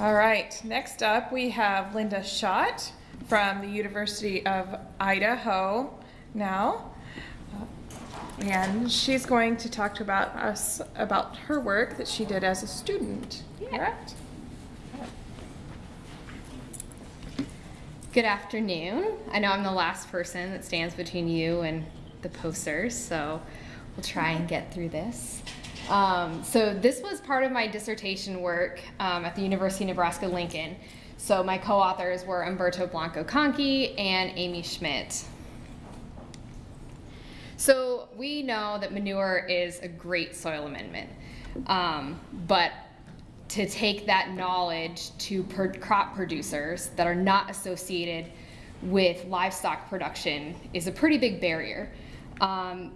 All right, next up we have Linda Schott from the University of Idaho now. And she's going to talk to about us about her work that she did as a student, correct? Good afternoon. I know I'm the last person that stands between you and the posters, so we'll try and get through this. Um, so this was part of my dissertation work um, at the University of Nebraska-Lincoln. So my co-authors were Humberto Blanco-Canqui and Amy Schmidt. So we know that manure is a great soil amendment, um, but to take that knowledge to crop producers that are not associated with livestock production is a pretty big barrier. Um,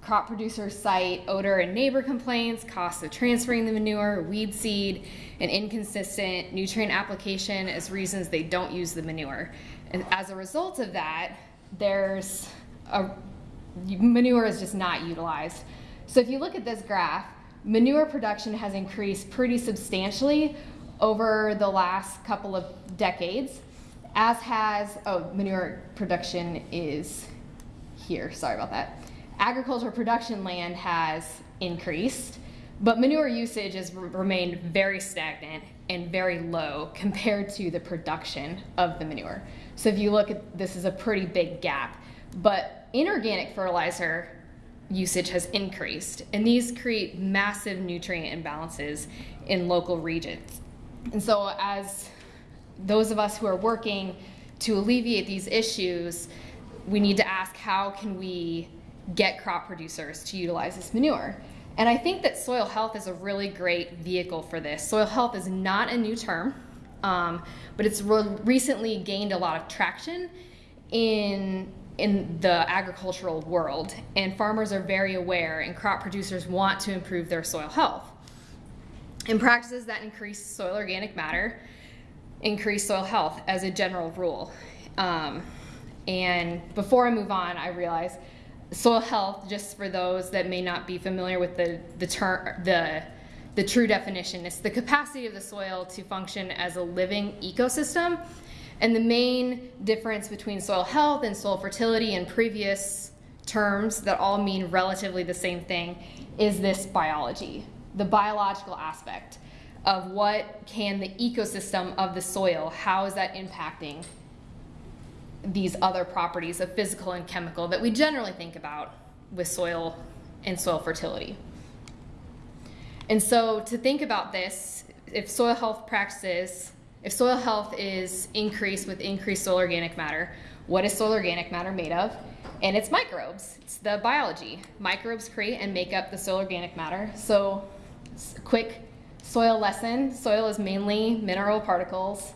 crop producers cite odor and neighbor complaints, costs of transferring the manure, weed seed, and inconsistent nutrient application as reasons they don't use the manure. And as a result of that, there's a manure is just not utilized. So if you look at this graph, manure production has increased pretty substantially over the last couple of decades, as has, oh, manure production is here, sorry about that. Agricultural production land has increased, but manure usage has remained very stagnant and very low compared to the production of the manure. So if you look at this is a pretty big gap. But inorganic fertilizer usage has increased, and these create massive nutrient imbalances in local regions. And so, as those of us who are working to alleviate these issues, we need to ask how can we get crop producers to utilize this manure? And I think that soil health is a really great vehicle for this. Soil health is not a new term, um, but it's re recently gained a lot of traction in in the agricultural world, and farmers are very aware, and crop producers want to improve their soil health. And practices that increase soil organic matter increase soil health as a general rule. Um, and before I move on, I realize soil health, just for those that may not be familiar with the, the term, the, the true definition, is the capacity of the soil to function as a living ecosystem. And the main difference between soil health and soil fertility in previous terms that all mean relatively the same thing is this biology, the biological aspect of what can the ecosystem of the soil, how is that impacting these other properties of physical and chemical that we generally think about with soil and soil fertility. And so to think about this, if soil health practices if soil health is increased with increased soil organic matter, what is soil organic matter made of? And it's microbes. It's the biology. Microbes create and make up the soil organic matter. So, quick soil lesson soil is mainly mineral particles.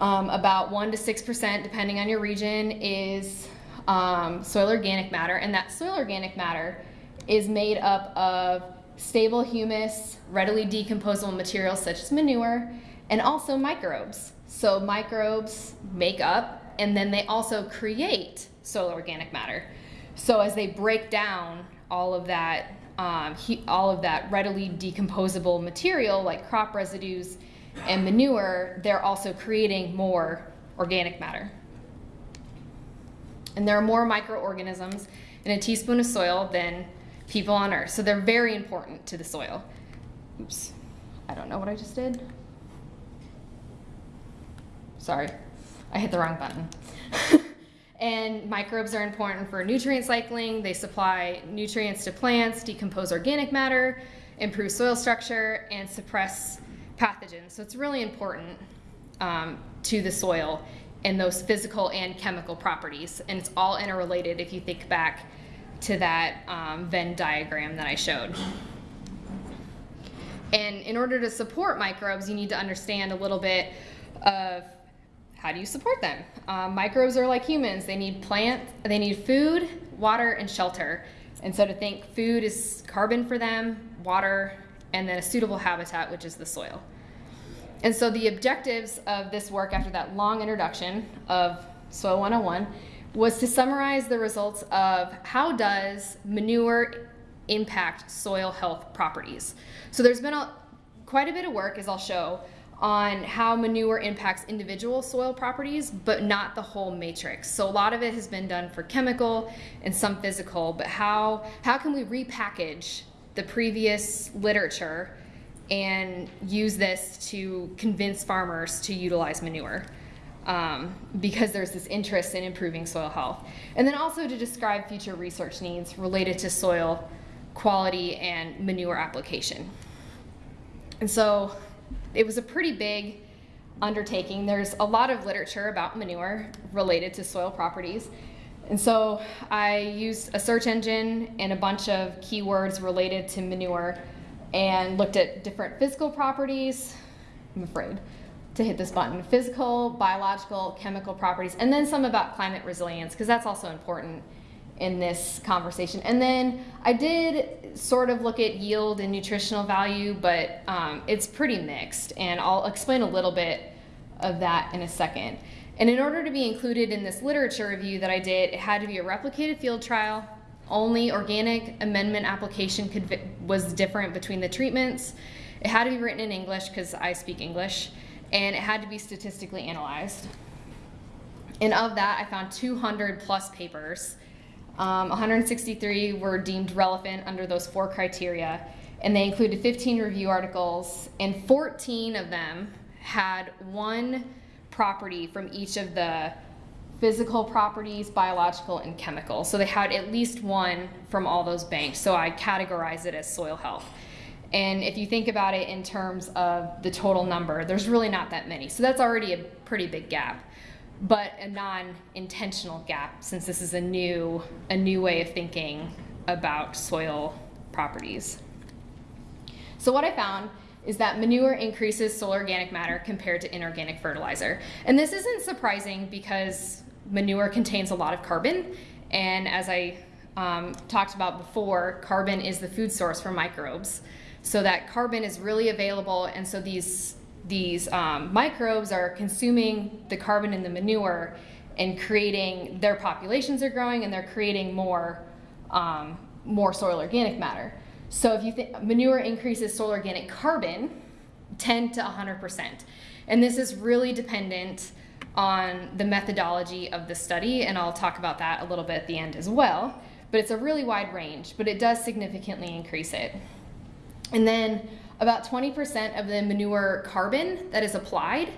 Um, about 1% to 6%, depending on your region, is um, soil organic matter. And that soil organic matter is made up of stable humus, readily decomposable materials such as manure, and also microbes. So microbes make up and then they also create soil organic matter. So as they break down all of that, um, all of that readily decomposable material like crop residues and manure, they're also creating more organic matter. And there are more microorganisms in a teaspoon of soil than people on Earth. So they're very important to the soil. Oops, I don't know what I just did. Sorry, I hit the wrong button. and microbes are important for nutrient cycling. They supply nutrients to plants, decompose organic matter, improve soil structure, and suppress pathogens. So it's really important um, to the soil and those physical and chemical properties. And it's all interrelated if you think back to that um, Venn diagram that I showed. And in order to support microbes, you need to understand a little bit of how do you support them? Um, microbes are like humans. They need plants, they need food, water, and shelter. And so to think food is carbon for them, water, and then a suitable habitat, which is the soil. And so the objectives of this work after that long introduction of Soil 101 was to summarize the results of how does manure impact soil health properties. So there's been a, quite a bit of work, as I'll show, on how manure impacts individual soil properties, but not the whole matrix. So a lot of it has been done for chemical and some physical, but how, how can we repackage the previous literature and use this to convince farmers to utilize manure? Um, because there's this interest in improving soil health. And then also to describe future research needs related to soil quality and manure application. And so it was a pretty big undertaking. There's a lot of literature about manure related to soil properties. And so I used a search engine and a bunch of keywords related to manure and looked at different physical properties. I'm afraid to hit this button physical, biological, chemical properties, and then some about climate resilience, because that's also important in this conversation. And then I did sort of look at yield and nutritional value, but um, it's pretty mixed. And I'll explain a little bit of that in a second. And in order to be included in this literature review that I did, it had to be a replicated field trial. Only organic amendment application could, was different between the treatments. It had to be written in English because I speak English, and it had to be statistically analyzed. And of that, I found 200 plus papers um, 163 were deemed relevant under those four criteria, and they included 15 review articles, and 14 of them had one property from each of the physical properties, biological, and chemical. So they had at least one from all those banks. So I categorize it as soil health. And if you think about it in terms of the total number, there's really not that many. So that's already a pretty big gap but a non-intentional gap since this is a new a new way of thinking about soil properties. So what I found is that manure increases soil organic matter compared to inorganic fertilizer. And this isn't surprising because manure contains a lot of carbon and as I um, talked about before, carbon is the food source for microbes. So that carbon is really available and so these these um, microbes are consuming the carbon in the manure and creating their populations are growing and they're creating more um, more soil organic matter. So if you think manure increases soil organic carbon 10 to 100%. And this is really dependent on the methodology of the study and I'll talk about that a little bit at the end as well. But it's a really wide range, but it does significantly increase it. And then about 20% of the manure carbon that is applied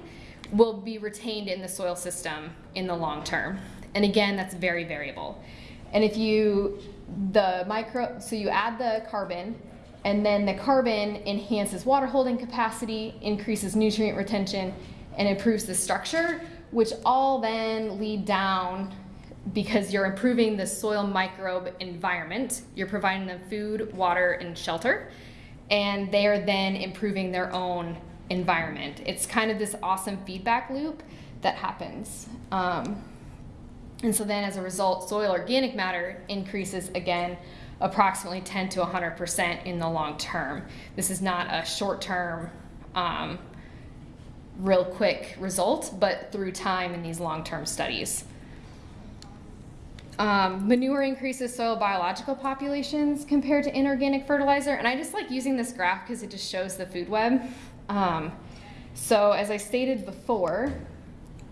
will be retained in the soil system in the long term. And again, that's very variable. And if you, the micro, so you add the carbon, and then the carbon enhances water holding capacity, increases nutrient retention, and improves the structure, which all then lead down because you're improving the soil microbe environment. You're providing them food, water, and shelter and they are then improving their own environment. It's kind of this awesome feedback loop that happens. Um, and so then as a result, soil organic matter increases again approximately 10 to 100% in the long term. This is not a short term, um, real quick result, but through time in these long term studies. Um, manure increases soil biological populations compared to inorganic fertilizer. And I just like using this graph because it just shows the food web. Um, so as I stated before,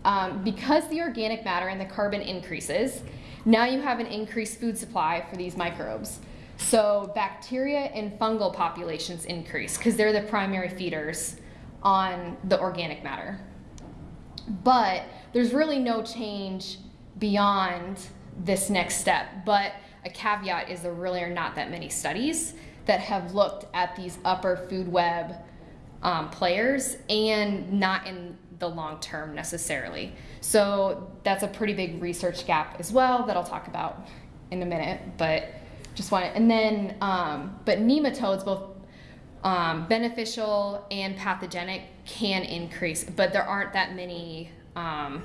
um, because the organic matter and the carbon increases, now you have an increased food supply for these microbes. So bacteria and fungal populations increase because they're the primary feeders on the organic matter. But there's really no change beyond this next step. But a caveat is there really are not that many studies that have looked at these upper food web um, players and not in the long term necessarily. So that's a pretty big research gap as well that I'll talk about in a minute. But just want to, and then, um, but nematodes, both um, beneficial and pathogenic, can increase, but there aren't that many. Um,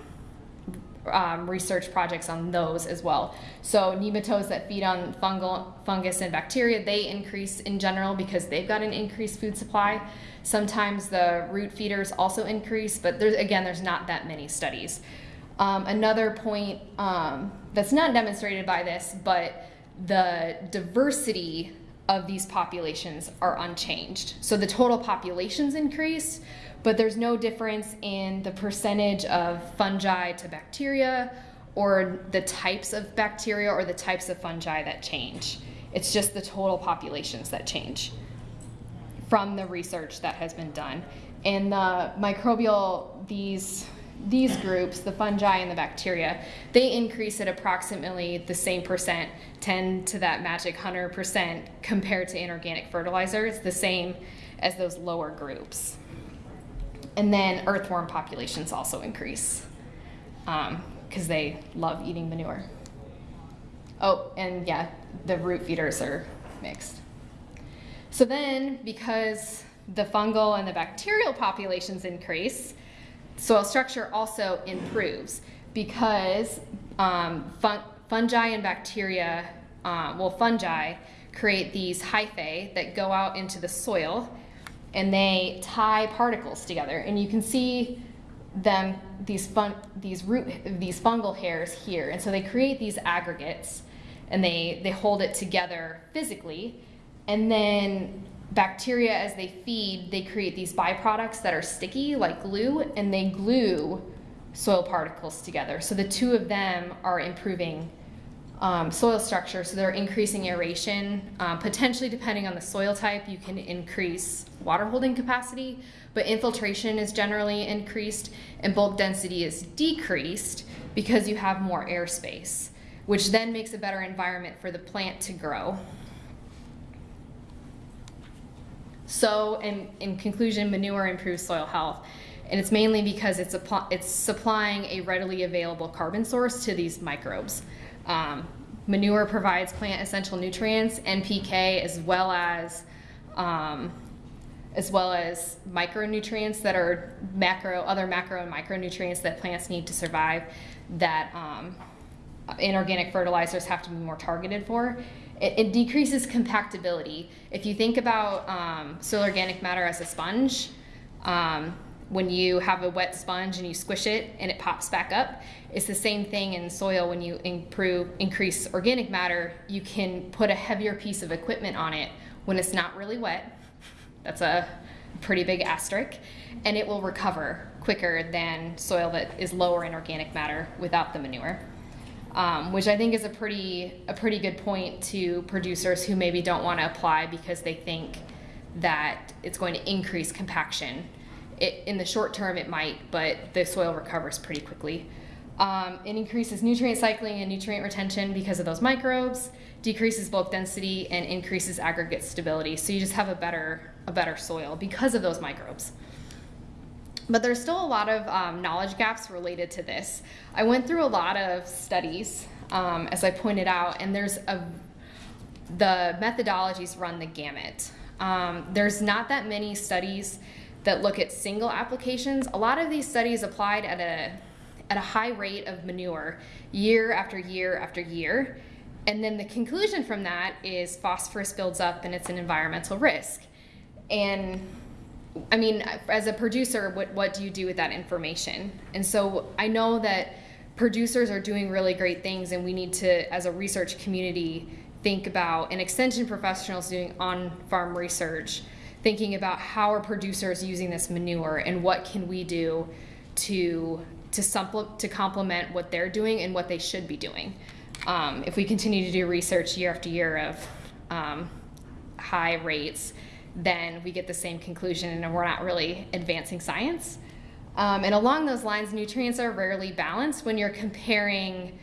um, research projects on those as well. So nematodes that feed on fungal, fungus and bacteria, they increase in general because they've got an increased food supply. Sometimes the root feeders also increase, but there's again, there's not that many studies. Um, another point um, that's not demonstrated by this, but the diversity of these populations are unchanged. So the total populations increase, but there's no difference in the percentage of fungi to bacteria or the types of bacteria or the types of fungi that change. It's just the total populations that change from the research that has been done. And the microbial, these these groups, the fungi and the bacteria, they increase at approximately the same percent, 10 to that magic 100% compared to inorganic fertilizers, the same as those lower groups. And then earthworm populations also increase because um, they love eating manure. Oh, and yeah, the root feeders are mixed. So then, because the fungal and the bacterial populations increase, soil structure also improves because um, fun fungi and bacteria, uh, well, fungi create these hyphae that go out into the soil and they tie particles together. And you can see them, these, fun, these root, these fungal hairs here. And so they create these aggregates and they, they hold it together physically. And then bacteria, as they feed, they create these byproducts that are sticky, like glue, and they glue soil particles together. So the two of them are improving um, soil structure, so they're increasing aeration. Um, potentially, depending on the soil type, you can increase water holding capacity, but infiltration is generally increased and bulk density is decreased because you have more airspace, which then makes a better environment for the plant to grow. So, in, in conclusion, manure improves soil health. And it's mainly because it's, it's supplying a readily available carbon source to these microbes. Um, manure provides plant essential nutrients, NPK, as well as um, as well as micronutrients that are macro, other macro and micronutrients that plants need to survive that um, inorganic fertilizers have to be more targeted for. It, it decreases compactability. If you think about um, soil organic matter as a sponge, um, when you have a wet sponge and you squish it and it pops back up, it's the same thing in soil when you improve increase organic matter, you can put a heavier piece of equipment on it when it's not really wet. That's a pretty big asterisk, and it will recover quicker than soil that is lower in organic matter without the manure um, which I think is a pretty a pretty good point to producers who maybe don't want to apply because they think that it's going to increase compaction. It, in the short term, it might, but the soil recovers pretty quickly. Um, it increases nutrient cycling and nutrient retention because of those microbes, decreases bulk density, and increases aggregate stability. So you just have a better a better soil because of those microbes. But there's still a lot of um, knowledge gaps related to this. I went through a lot of studies, um, as I pointed out, and there's a the methodologies run the gamut. Um, there's not that many studies that look at single applications. A lot of these studies applied at a at a high rate of manure year after year after year. And then the conclusion from that is phosphorus builds up and it's an environmental risk. And I mean, as a producer, what, what do you do with that information? And so I know that producers are doing really great things, and we need to, as a research community, think about, and extension professionals doing on farm research, thinking about how are producers using this manure and what can we do to to supple, to complement what they're doing and what they should be doing. Um, if we continue to do research year after year of um, high rates, then we get the same conclusion and we're not really advancing science. Um, and along those lines, nutrients are rarely balanced when you're comparing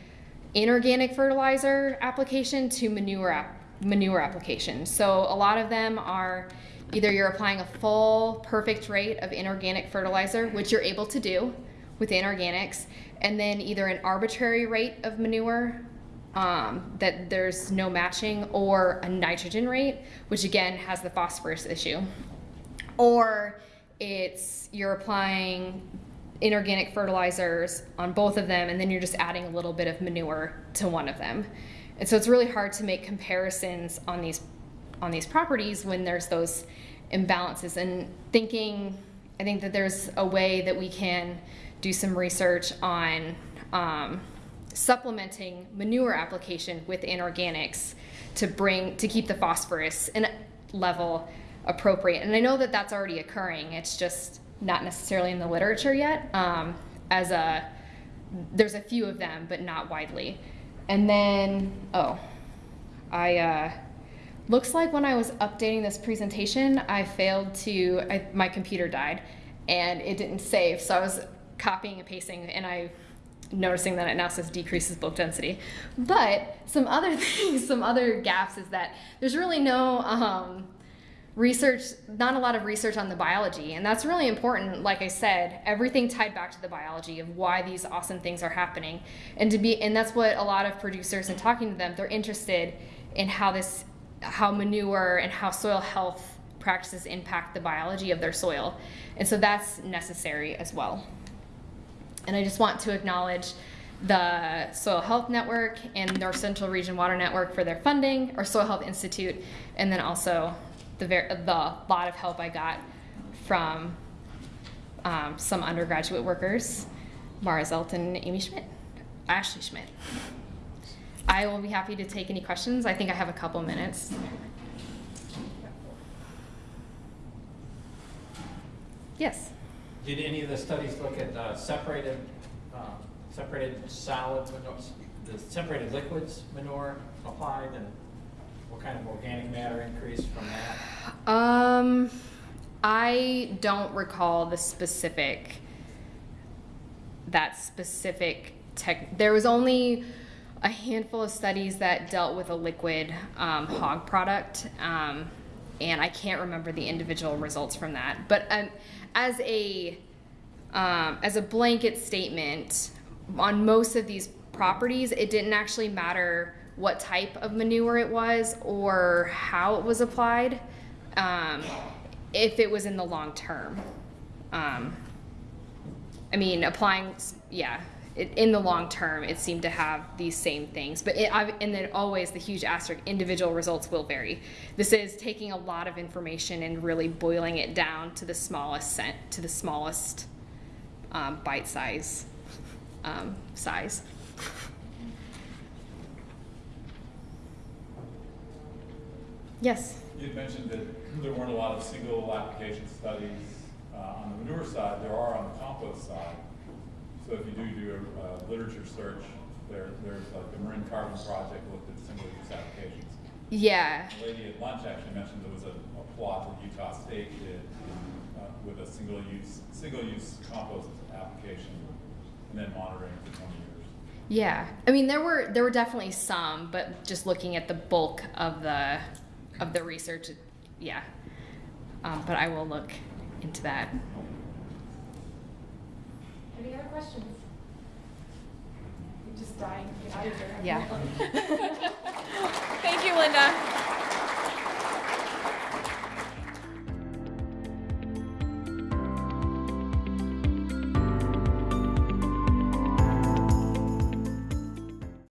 inorganic fertilizer application to manure, manure application. So a lot of them are either you're applying a full perfect rate of inorganic fertilizer, which you're able to do with inorganics, and then either an arbitrary rate of manure um, that there's no matching, or a nitrogen rate, which again has the phosphorus issue. Or it's you're applying inorganic fertilizers on both of them, and then you're just adding a little bit of manure to one of them. And so it's really hard to make comparisons on these on these properties when there's those imbalances. And thinking, I think that there's a way that we can do some research on um, supplementing manure application with inorganics to bring to keep the phosphorus in level appropriate. And I know that that's already occurring. It's just not necessarily in the literature yet. Um, as a there's a few of them, but not widely. And then oh, I uh, looks like when I was updating this presentation, I failed to I, my computer died, and it didn't save. So I was copying and pasting, and I noticing that it now says decreases bulk density. But some other things, some other gaps is that there's really no um, research, not a lot of research on the biology. And that's really important. Like I said, everything tied back to the biology of why these awesome things are happening. And to be, and that's what a lot of producers and talking to them, they're interested in how this, how manure and how soil health practices impact the biology of their soil. And so that's necessary as well. And I just want to acknowledge the Soil Health Network and North Central Region Water Network for their funding, or Soil Health Institute, and then also the, the lot of help I got from um, some undergraduate workers, Mara Zelton and Amy Schmidt, Ashley Schmidt. I will be happy to take any questions. I think I have a couple minutes. Yes. Did any of the studies look at uh, separated, um, separated solids, manure- the separated liquids manure applied and what kind of organic matter increase from that? Um, I don't recall the specific, that specific tech. There was only a handful of studies that dealt with a liquid um, hog product, um, and I can't remember the individual results from that. But um, as a um, as a blanket statement, on most of these properties, it didn't actually matter what type of manure it was or how it was applied, um, if it was in the long term. Um, I mean, applying, yeah, it, in the long term, it seemed to have these same things. But it, and then always the huge asterisk, individual results will vary. This is taking a lot of information and really boiling it down to the smallest cent, to the smallest um, bite size um, size. Yes. You had mentioned that there weren't a lot of single application studies uh, on the manure side. There are on the compost side. So if you do do a uh, literature search, there, there's like the Marin Carbon Project looked at single-use applications. Yeah. The lady at lunch actually mentioned there was a, a plot that Utah State did uh, with a single-use, single-use compost application and then monitoring for 20 years. Yeah, I mean there were there were definitely some, but just looking at the bulk of the of the research, yeah. Um, but I will look into that. Any other questions? You're just dying. Yeah. Thank you, Linda.